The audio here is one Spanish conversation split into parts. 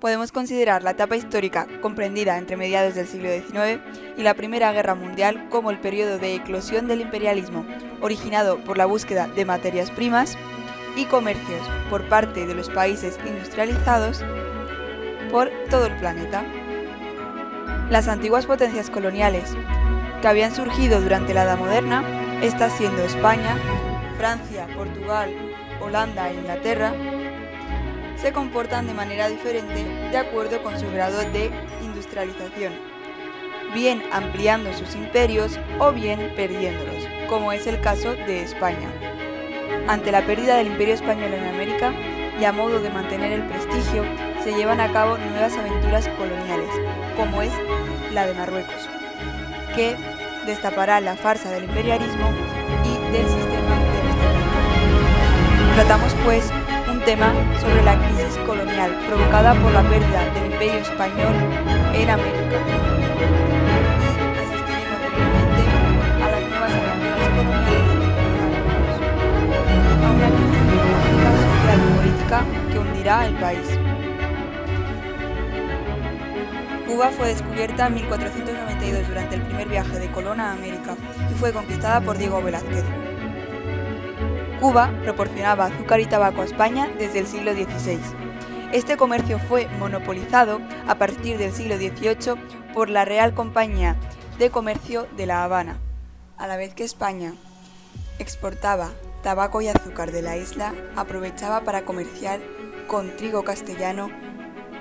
podemos considerar la etapa histórica comprendida entre mediados del siglo XIX y la Primera Guerra Mundial como el periodo de eclosión del imperialismo, originado por la búsqueda de materias primas y comercios por parte de los países industrializados por todo el planeta. Las antiguas potencias coloniales que habían surgido durante la Edad Moderna, está siendo España, Francia, Portugal, Holanda e Inglaterra, se comportan de manera diferente de acuerdo con su grado de industrialización, bien ampliando sus imperios o bien perdiéndolos, como es el caso de España. Ante la pérdida del imperio español en América y a modo de mantener el prestigio, se llevan a cabo nuevas aventuras coloniales, como es la de Marruecos, que destapará la farsa del imperialismo y del sistema de. Tratamos pues tema sobre la crisis colonial provocada por la pérdida del imperio español en América. Y asistiremos brevemente a las nuevas aventuras coloniales a una crisis económica, social y política que hundirá el país. Cuba fue descubierta en 1492 durante el primer viaje de Colón a América y fue conquistada por Diego Velázquez. Cuba proporcionaba azúcar y tabaco a España desde el siglo XVI. Este comercio fue monopolizado a partir del siglo XVIII por la Real Compañía de Comercio de La Habana. A la vez que España exportaba tabaco y azúcar de la isla, aprovechaba para comerciar con trigo castellano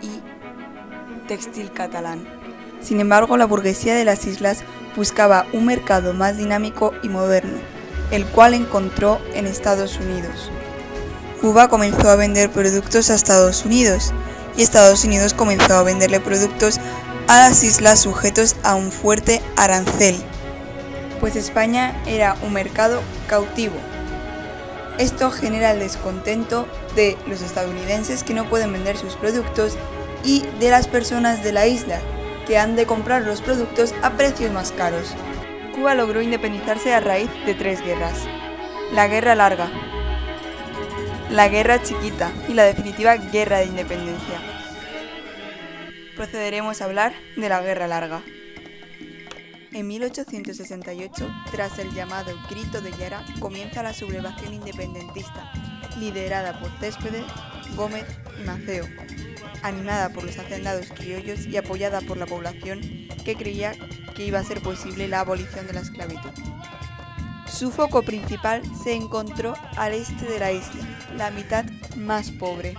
y textil catalán. Sin embargo, la burguesía de las islas buscaba un mercado más dinámico y moderno el cual encontró en Estados Unidos. Cuba comenzó a vender productos a Estados Unidos y Estados Unidos comenzó a venderle productos a las islas sujetos a un fuerte arancel, pues España era un mercado cautivo. Esto genera el descontento de los estadounidenses que no pueden vender sus productos y de las personas de la isla que han de comprar los productos a precios más caros. Cuba logró independizarse a raíz de tres guerras. La Guerra Larga, la Guerra Chiquita y la definitiva Guerra de Independencia. Procederemos a hablar de la Guerra Larga. En 1868, tras el llamado Grito de Guerra, comienza la sublevación independentista, liderada por Céspedes, Gómez y Maceo, animada por los hacendados criollos y apoyada por la población que creía que iba a ser posible la abolición de la esclavitud. Su foco principal se encontró al este de la isla, la mitad más pobre.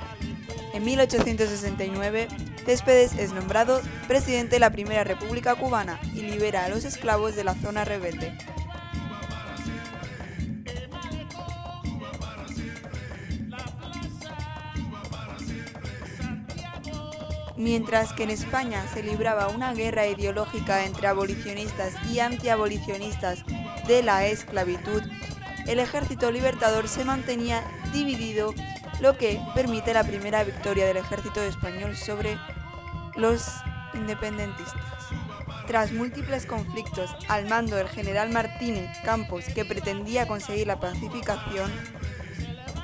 En 1869, Céspedes es nombrado presidente de la Primera República Cubana y libera a los esclavos de la zona rebelde. Mientras que en España se libraba una guerra ideológica entre abolicionistas y antiabolicionistas de la esclavitud, el ejército libertador se mantenía dividido, lo que permite la primera victoria del ejército español sobre los independentistas. Tras múltiples conflictos al mando del general Martínez Campos, que pretendía conseguir la pacificación,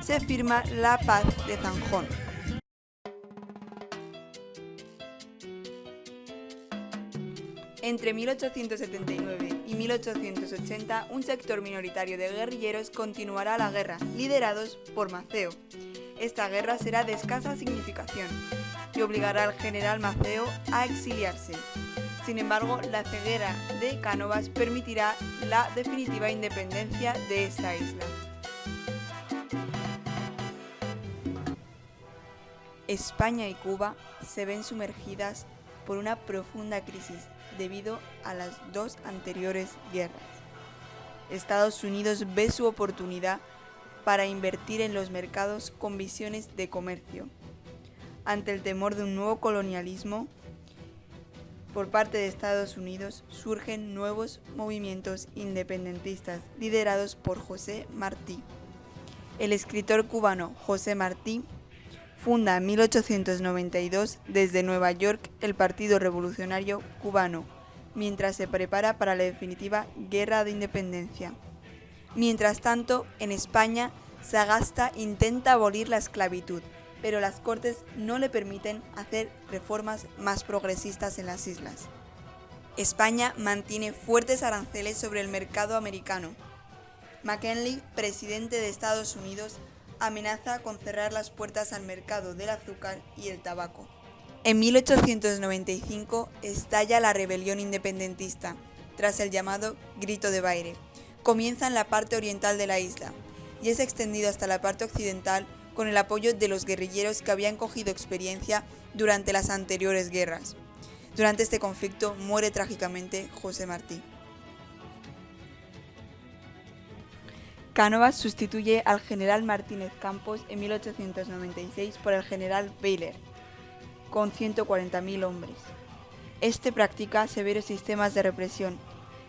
se firma la paz de Zanjón, Entre 1879 y 1880, un sector minoritario de guerrilleros continuará la guerra, liderados por Maceo. Esta guerra será de escasa significación y obligará al general Maceo a exiliarse. Sin embargo, la ceguera de Cánovas permitirá la definitiva independencia de esta isla. España y Cuba se ven sumergidas por una profunda crisis debido a las dos anteriores guerras. Estados Unidos ve su oportunidad para invertir en los mercados con visiones de comercio. Ante el temor de un nuevo colonialismo por parte de Estados Unidos, surgen nuevos movimientos independentistas liderados por José Martí. El escritor cubano José Martí Funda en 1892 desde Nueva York el Partido Revolucionario Cubano, mientras se prepara para la definitiva Guerra de Independencia. Mientras tanto, en España, Sagasta intenta abolir la esclavitud, pero las Cortes no le permiten hacer reformas más progresistas en las islas. España mantiene fuertes aranceles sobre el mercado americano. McKinley, presidente de Estados Unidos, amenaza con cerrar las puertas al mercado del azúcar y el tabaco. En 1895 estalla la rebelión independentista, tras el llamado Grito de Baire. Comienza en la parte oriental de la isla y es extendido hasta la parte occidental con el apoyo de los guerrilleros que habían cogido experiencia durante las anteriores guerras. Durante este conflicto muere trágicamente José Martí. Cánovas sustituye al general Martínez Campos en 1896 por el general Baylor, con 140.000 hombres. Este practica severos sistemas de represión,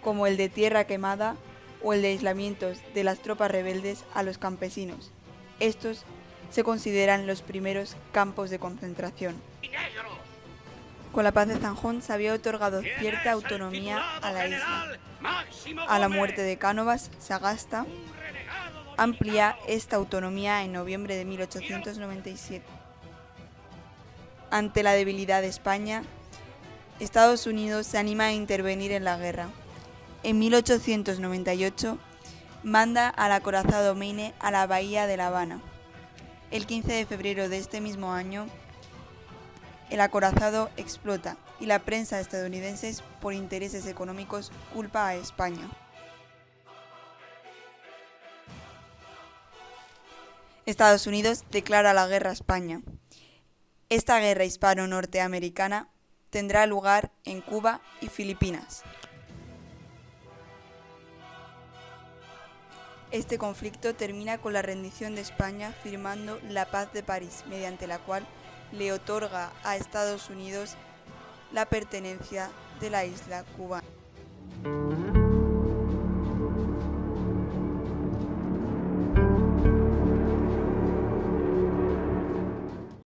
como el de tierra quemada o el de aislamientos de las tropas rebeldes a los campesinos. Estos se consideran los primeros campos de concentración. Con la paz de Zanjón se había otorgado cierta autonomía a la isla. A la muerte de Cánovas, Sagasta amplía esta autonomía en noviembre de 1897. Ante la debilidad de España, Estados Unidos se anima a intervenir en la guerra. En 1898 manda al acorazado Maine a la bahía de La Habana. El 15 de febrero de este mismo año, el acorazado explota y la prensa estadounidense, por intereses económicos, culpa a España. Estados Unidos declara la guerra a España. Esta guerra hispano-norteamericana tendrá lugar en Cuba y Filipinas. Este conflicto termina con la rendición de España firmando la Paz de París, mediante la cual le otorga a Estados Unidos la pertenencia de la isla cubana.